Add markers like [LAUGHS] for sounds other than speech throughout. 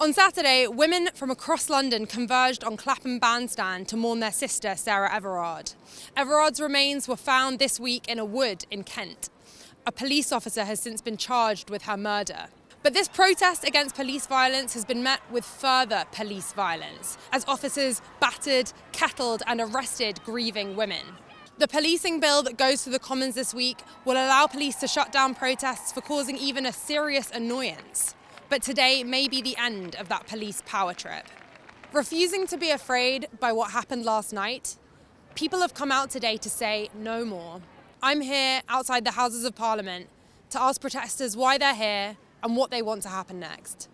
On Saturday, women from across London converged on Clapham Bandstand to mourn their sister, Sarah Everard. Everard's remains were found this week in a wood in Kent. A police officer has since been charged with her murder. But this protest against police violence has been met with further police violence as officers battered, kettled, and arrested grieving women. The policing bill that goes to the Commons this week will allow police to shut down protests for causing even a serious annoyance. But today may be the end of that police power trip. Refusing to be afraid by what happened last night, people have come out today to say no more. I'm here outside the Houses of Parliament to ask protesters why they're here and what they want to happen next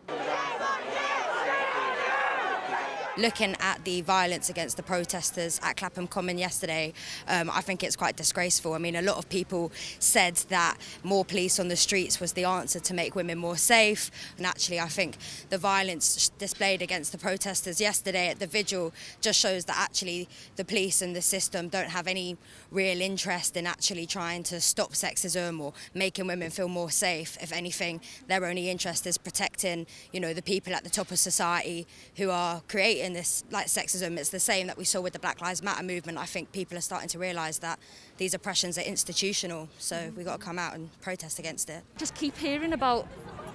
looking at the violence against the protesters at Clapham Common yesterday, um, I think it's quite disgraceful. I mean, a lot of people said that more police on the streets was the answer to make women more safe. And actually, I think the violence displayed against the protesters yesterday at the vigil just shows that actually the police and the system don't have any real interest in actually trying to stop sexism or making women feel more safe. If anything, their only interest is protecting, you know, the people at the top of society who are creating in this like sexism. It's the same that we saw with the Black Lives Matter movement. I think people are starting to realise that these oppressions are institutional, so we've got to come out and protest against it. Just keep hearing about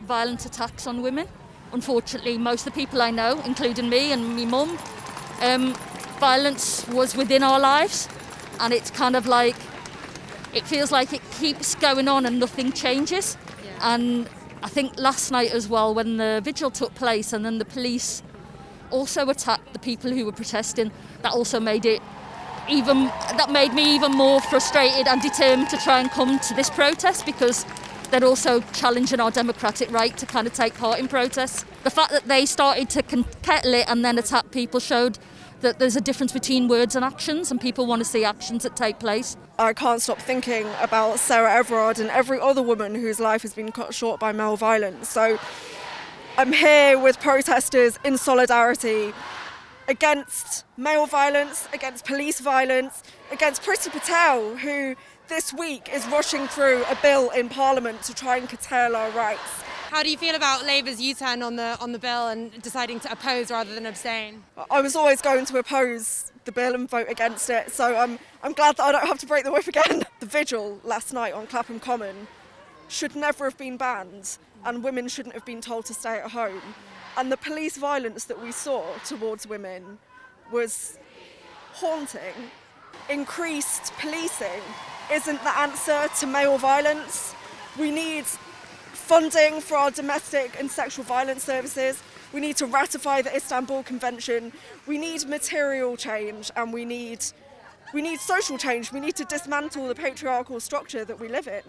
violent attacks on women. Unfortunately, most of the people I know, including me and my mum, um, violence was within our lives, and it's kind of like it feels like it keeps going on and nothing changes. Yeah. And I think last night as well, when the vigil took place, and then the police also attacked the people who were protesting. That also made it even that made me even more frustrated and determined to try and come to this protest because they're also challenging our democratic right to kind of take part in protests. The fact that they started to kettle it and then attack people showed that there's a difference between words and actions and people want to see actions that take place. I can't stop thinking about Sarah Everard and every other woman whose life has been cut short by male violence. So I'm here with protesters in solidarity against male violence, against police violence, against Priti Patel, who this week is rushing through a bill in Parliament to try and curtail our rights. How do you feel about Labour's U-turn on the on the bill and deciding to oppose rather than abstain? I was always going to oppose the bill and vote against it, so I'm I'm glad that I don't have to break the whip again. [LAUGHS] The vigil last night on Clapham Common should never have been banned and women shouldn't have been told to stay at home. And the police violence that we saw towards women was haunting. Increased policing isn't the answer to male violence. We need funding for our domestic and sexual violence services. We need to ratify the Istanbul Convention. We need material change and we need, we need social change. We need to dismantle the patriarchal structure that we live in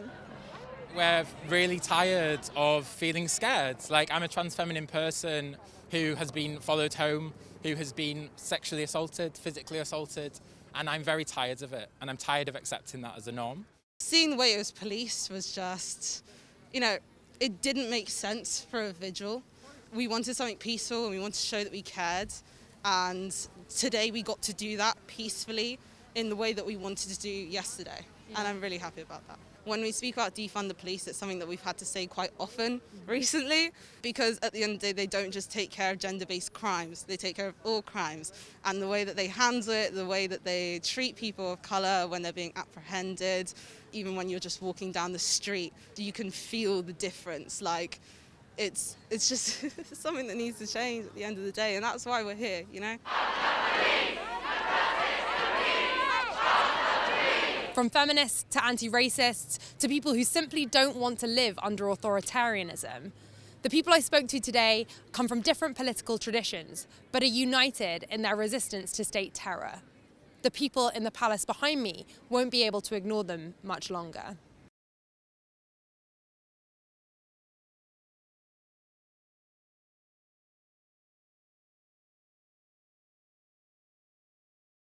we're really tired of feeling scared. Like I'm a trans feminine person who has been followed home, who has been sexually assaulted, physically assaulted, and I'm very tired of it. And I'm tired of accepting that as a norm. Seeing the way it was policed was just, you know, it didn't make sense for a vigil. We wanted something peaceful and we wanted to show that we cared. And today we got to do that peacefully in the way that we wanted to do yesterday. Yeah. And I'm really happy about that when we speak about defund the police, it's something that we've had to say quite often mm-hmm. recently because at the end of the day, they don't just take care of gender-based crimes, they take care of all crimes. And the way that they handle it, the way that they treat people of colour when they're being apprehended, even when you're just walking down the street, you can feel the difference. Like, it's, it's just [LAUGHS] something that needs to change at the end of the day, and that's why we're here, you know? From feminists to anti-racists to people who simply don't want to live under authoritarianism. The people I spoke to today come from different political traditions, but are united in their resistance to state terror. The people in the palace behind me won't be able to ignore them much longer.